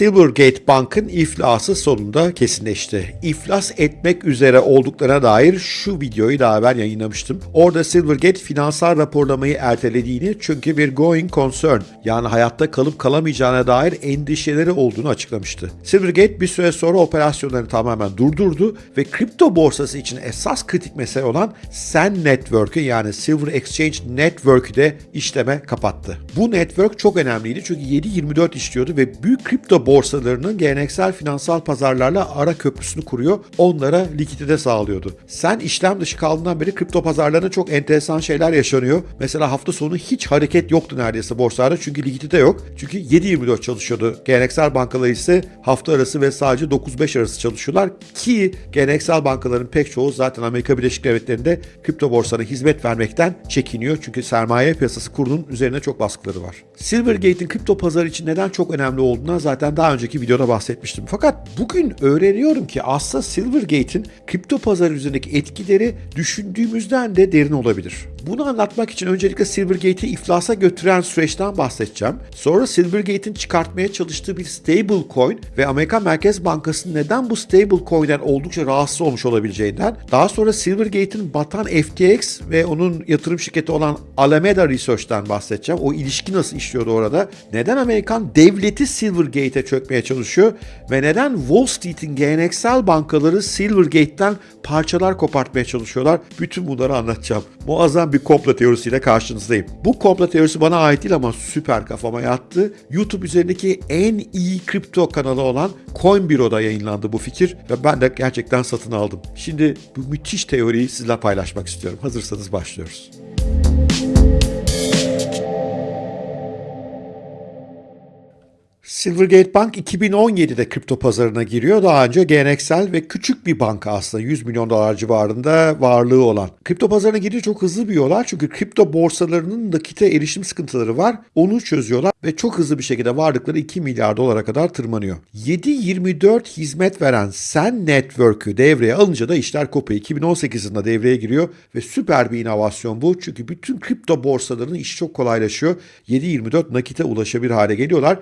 Silvergate Bank'ın iflası sonunda kesinleşti. İflas etmek üzere olduklarına dair şu videoyu daha evvel yayınlamıştım. Orada Silvergate finansal raporlamayı ertelediğini çünkü bir going concern yani hayatta kalıp kalamayacağına dair endişeleri olduğunu açıklamıştı. Silvergate bir süre sonra operasyonlarını tamamen durdurdu ve kripto borsası için esas kritik mesele olan SEN Network'ü yani Silver Exchange Network'ü de işleme kapattı. Bu network çok önemliydi çünkü 7-24 işliyordu ve büyük kripto borsalarının geleneksel finansal pazarlarla ara köprüsünü kuruyor, onlara likidite sağlıyordu. Sen işlem dışı kaldığından beri kripto pazarlarında çok enteresan şeyler yaşanıyor. Mesela hafta sonu hiç hareket yoktu neredeyse borsalarda çünkü likidite yok. Çünkü 7-24 çalışıyordu. Geleneksel bankalar ise hafta arası ve sadece 9-5 arası çalışıyorlar ki geleneksel bankaların pek çoğu zaten Amerika Birleşik Devletleri'nde kripto borsana hizmet vermekten çekiniyor. Çünkü sermaye piyasası kurunun üzerine çok baskıları var. Silvergate'in kripto pazarı için neden çok önemli olduğuna zaten daha önceki videoda bahsetmiştim. Fakat bugün öğreniyorum ki aslında Silvergate'in kripto pazarı üzerindeki etkileri düşündüğümüzden de derin olabilir. Bunu anlatmak için öncelikle Silvergate'i iflasa götüren süreçten bahsedeceğim. Sonra Silvergate'in çıkartmaya çalıştığı bir stable coin ve Amerikan Merkez Bankası neden bu stable coin'den oldukça rahatsız olmuş olabileceğinden, daha sonra Silvergate'in batan FTX ve onun yatırım şirketi olan Alameda Research'ten bahsedeceğim. O ilişki nasıl işliyordu orada? Neden Amerikan devleti Silvergate'e çökmeye çalışıyor ve neden Wall Street'in geleneksel bankaları Silvergate'den parçalar kopartmaya çalışıyorlar? Bütün bunları anlatacağım. Muazzam bir komplo teorisiyle karşınızdayım. Bu komplo teorisi bana ait değil ama süper kafama yattı. YouTube üzerindeki en iyi kripto kanalı olan CoinBureau'da yayınlandı bu fikir ve ben de gerçekten satın aldım. Şimdi bu müthiş teoriyi sizle paylaşmak istiyorum. Hazırsanız başlıyoruz. Silvergate Bank 2017'de kripto pazarına giriyor. Daha önce geleneksel ve küçük bir banka aslında 100 milyon dolar civarında varlığı olan. Kripto pazarına giriyor çok hızlı büyüyorlar çünkü kripto borsalarının nakite erişim sıkıntıları var. Onu çözüyorlar ve çok hızlı bir şekilde varlıkları 2 milyar dolara kadar tırmanıyor. 7-24 hizmet veren Sen Network'ü devreye alınca da işler kopuyor. 2018 yılında devreye giriyor ve süper bir inovasyon bu. Çünkü bütün kripto borsalarının işi çok kolaylaşıyor. 7-24 nakite ulaşabilir hale geliyorlar.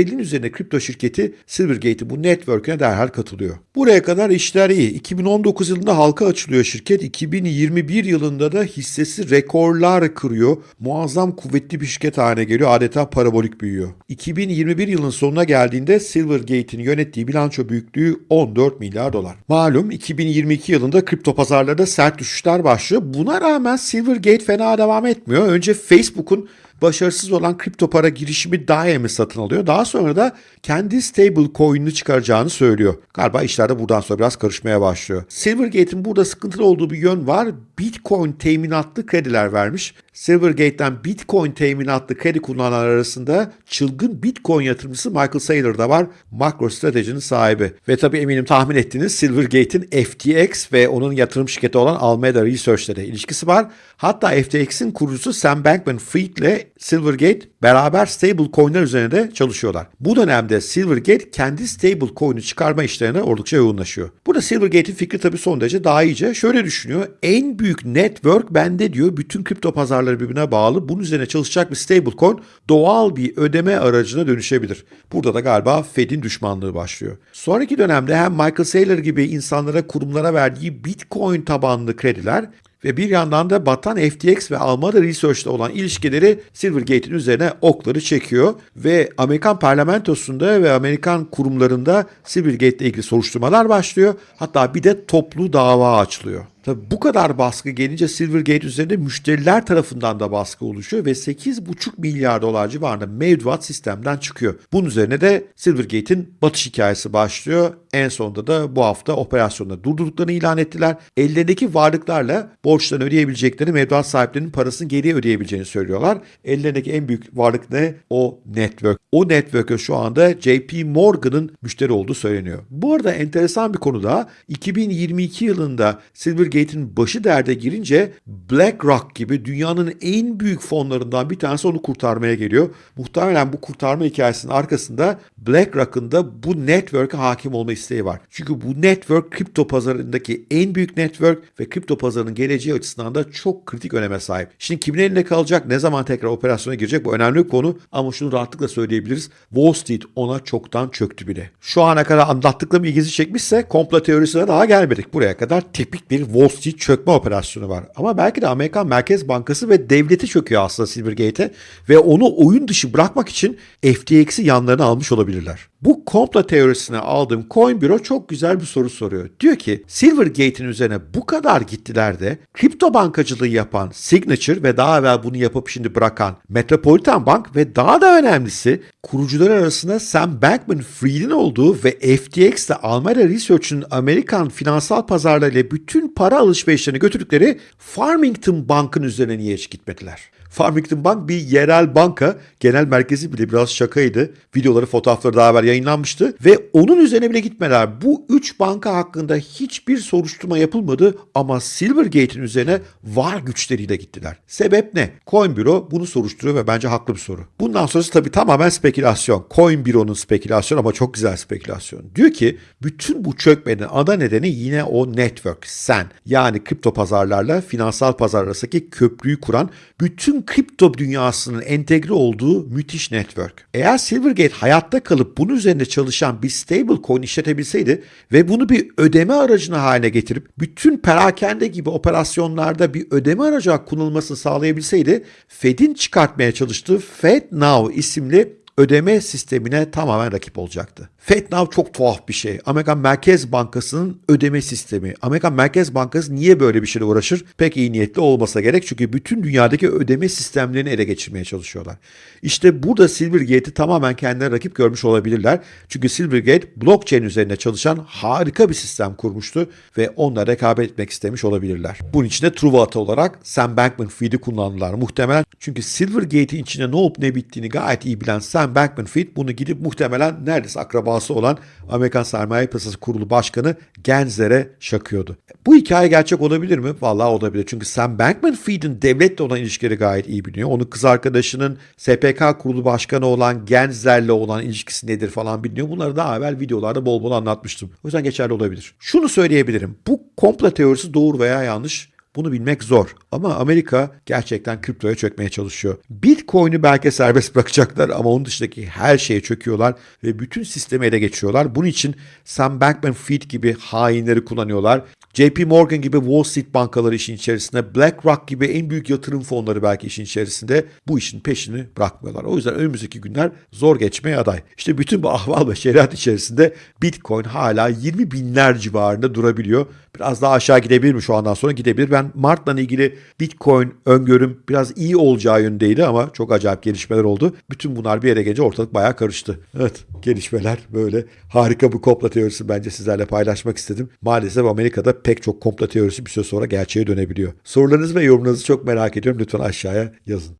250'nin üzerinde kripto şirketi Silvergate'in bu network'üne derhal katılıyor. Buraya kadar işler iyi. 2019 yılında halka açılıyor şirket. 2021 yılında da hissesi rekorlar kırıyor. Muazzam kuvvetli bir şirket haline geliyor. Adeta parabolik büyüyor. 2021 yılının sonuna geldiğinde Silvergate'in yönettiği bilanço büyüklüğü 14 milyar dolar. Malum 2022 yılında kripto pazarlarda sert düşüşler başlıyor. Buna rağmen Silvergate fena devam etmiyor. Önce Facebook'un başarısız olan kripto para girişimi Daim'i satın alıyor. Daha sonra da kendi stable coin'ini çıkaracağını söylüyor. Galiba işler de buradan sonra biraz karışmaya başlıyor. Silvergate'in burada sıkıntılı olduğu bir yön var. Bitcoin teminatlı krediler vermiş. Silvergate'den Bitcoin teminatlı kredi kullananlar arasında çılgın Bitcoin yatırımcısı Michael Saylor da var. MicroStrategy'nin sahibi. Ve tabii eminim tahmin ettiniz Silvergate'in FTX ve onun yatırım şirketi olan Alameda Research'le de ilişkisi var. Hatta FTX'in kurucusu Sam Bankman-Fried ile Silvergate beraber stable coin'ler üzerine de çalışıyorlar. Bu dönemde Silvergate kendi stable coin'i çıkarma işlerine oldukça yoğunlaşıyor. Burada Silvergate'in fikri tabii son derece daha iyice. Şöyle düşünüyor. En büyük network bende diyor. Bütün kripto pazarları birbirine bağlı. Bunun üzerine çalışacak bir stable coin doğal bir ödeme aracına dönüşebilir. Burada da galiba Fed'in düşmanlığı başlıyor. Sonraki dönemde hem Michael Saylor gibi insanlara, kurumlara verdiği Bitcoin tabanlı krediler ve bir yandan da batan FTX ve Alameda Research'ta olan ilişkileri Silvergate'in üzerine okları çekiyor ve Amerikan parlamentosunda ve Amerikan kurumlarında Silvergate ile ilgili soruşturmalar başlıyor. Hatta bir de toplu dava açılıyor. Tabii bu kadar baskı gelince Silvergate üzerinde müşteriler tarafından da baskı oluşuyor ve 8,5 milyar dolar civarında mevduat sistemden çıkıyor. Bunun üzerine de Silvergate'in batış hikayesi başlıyor. En sonunda da bu hafta operasyonda durdurduklarını ilan ettiler. Ellerindeki varlıklarla borçlarını ödeyebilecekleri mevduat sahiplerinin parasını geri ödeyebileceğini söylüyorlar. Ellerindeki en büyük varlık ne? O network. O network'e şu anda JP Morgan'ın müşteri olduğu söyleniyor. Bu arada enteresan bir konu da 2022 yılında Silvergate Silvergate'in başı derde girince BlackRock gibi dünyanın en büyük fonlarından bir tanesi onu kurtarmaya geliyor. Muhtemelen bu kurtarma hikayesinin arkasında BlackRock'ın da bu network'e hakim olma isteği var. Çünkü bu network kripto pazarındaki en büyük network ve kripto pazarının geleceği açısından da çok kritik öneme sahip. Şimdi kimin elinde kalacak, ne zaman tekrar operasyona girecek bu önemli bir konu ama şunu rahatlıkla söyleyebiliriz. Wall Street ona çoktan çöktü bile. Şu ana kadar anlattıklarım ilginizi çekmişse komplo teorisine daha gelmedik. Buraya kadar tipik bir Wall Street çökme operasyonu var. Ama belki de Amerikan Merkez Bankası ve devleti çöküyor aslında Silvergate'e ve onu oyun dışı bırakmak için FTX'i yanlarına almış olabilirler. Bu komplo teorisine aldığım Coin çok güzel bir soru soruyor. Diyor ki Silvergate'in üzerine bu kadar gittiler de kripto bankacılığı yapan Signature ve daha evvel bunu yapıp şimdi bırakan Metropolitan Bank ve daha da önemlisi kurucular arasında Sam Bankman-Fried'in olduğu ve FTX ile Alameda Research'ın Amerikan finansal pazarlarıyla bütün para alışverişlerini götürdükleri Farmington Bank'ın üzerine niye hiç gitmediler? Farmington Bank bir yerel banka. Genel merkezi bile biraz şakaydı. Videoları, fotoğrafları daha evvel yayınlanmıştı. Ve onun üzerine bile gitmeler. Bu üç banka hakkında hiçbir soruşturma yapılmadı ama Silvergate'in üzerine var güçleriyle gittiler. Sebep ne? Coin Bureau bunu soruşturuyor ve bence haklı bir soru. Bundan sonrası tabii tamamen spekülasyon. Coin Bureau'nun spekülasyonu ama çok güzel spekülasyon. Diyor ki bütün bu çökmenin ana nedeni yine o network, sen. Yani kripto pazarlarla finansal pazar arasındaki köprüyü kuran bütün kripto dünyasının entegre olduğu müthiş network. Eğer Silvergate hayatta kalıp bunun üzerinde çalışan bir stable coin işletebilseydi ve bunu bir ödeme aracına haline getirip bütün perakende gibi operasyonlarda bir ödeme aracı kullanılmasını sağlayabilseydi Fed'in çıkartmaya çalıştığı FedNow isimli ödeme sistemine tamamen rakip olacaktı. FedNow çok tuhaf bir şey. Amerikan Merkez Bankası'nın ödeme sistemi. Amerikan Merkez Bankası niye böyle bir şeyle uğraşır? Pek iyi niyetli olmasa gerek çünkü bütün dünyadaki ödeme sistemlerini ele geçirmeye çalışıyorlar. İşte burada Silvergate'i tamamen kendine rakip görmüş olabilirler. Çünkü Silvergate blockchain üzerine çalışan harika bir sistem kurmuştu ve onunla rekabet etmek istemiş olabilirler. Bunun için de Truvat olarak Sam Bankman-Fried'i kullandılar muhtemelen. Çünkü Silvergate'in içinde ne olup ne bittiğini gayet iyi bilen Sam Bankman-Fried bunu gidip muhtemelen neredeyse akrabası olan Amerikan Sermaye Piyasası Kurulu Başkanı Gensler'e şakıyordu. Bu hikaye gerçek olabilir mi? Vallahi olabilir. Çünkü Sam Bankman-Fried'in devletle olan ilişkileri gayet iyi biliyor. Onun kız arkadaşının SPK Kurulu Başkanı olan Gensler'le olan ilişkisi nedir falan biliniyor. Bunları daha evvel videolarda bol bol anlatmıştım. O yüzden geçerli olabilir. Şunu söyleyebilirim. Bu komplo teorisi doğru veya yanlış bunu bilmek zor ama Amerika gerçekten kriptoya çökmeye çalışıyor. Bitcoin'i belki serbest bırakacaklar ama onun dışındaki her şeye çöküyorlar ve bütün sistemi ele geçiriyorlar. Bunun için Sam Bankman-Fried gibi hainleri kullanıyorlar. JP Morgan gibi Wall Street bankaları işin içerisinde, BlackRock gibi en büyük yatırım fonları belki işin içerisinde bu işin peşini bırakmıyorlar. O yüzden önümüzdeki günler zor geçmeye aday. İşte bütün bu ahval ve şeriat içerisinde Bitcoin hala 20 binler civarında durabiliyor. Biraz daha aşağı gidebilir mi şu andan sonra gidebilir. Ben Mart'la ilgili Bitcoin öngörüm biraz iyi olacağı yönündeydi ama çok acayip gelişmeler oldu. Bütün bunlar bir yere gelince ortalık bayağı karıştı. Evet gelişmeler böyle. Harika bir komplo teorisi bence sizlerle paylaşmak istedim. Maalesef Amerika'da pek çok komplo teorisi bir süre sonra gerçeğe dönebiliyor. Sorularınızı ve yorumlarınızı çok merak ediyorum. Lütfen aşağıya yazın.